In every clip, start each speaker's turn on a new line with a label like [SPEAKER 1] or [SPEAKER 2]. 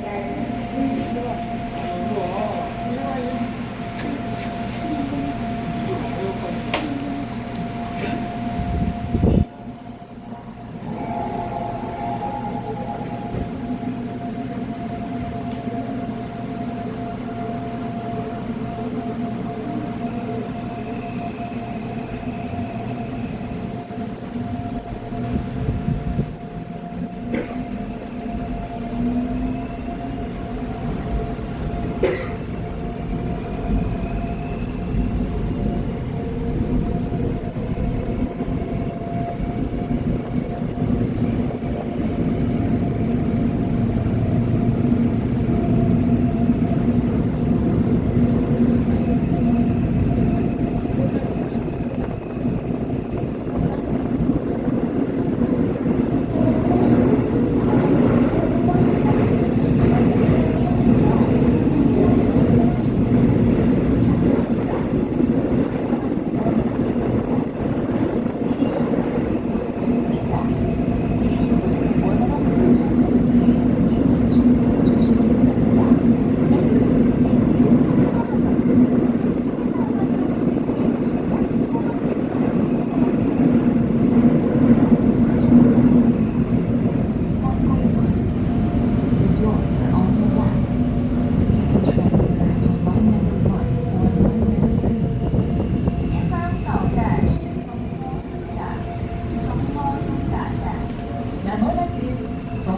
[SPEAKER 1] Thank you.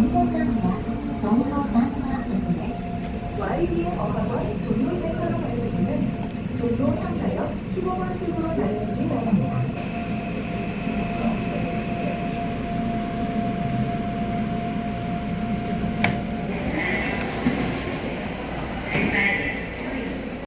[SPEAKER 1] 정보관과정보관과역에
[SPEAKER 2] YBN 어학원 종로센터로 가실 분은 종로 3가역 15번 출구로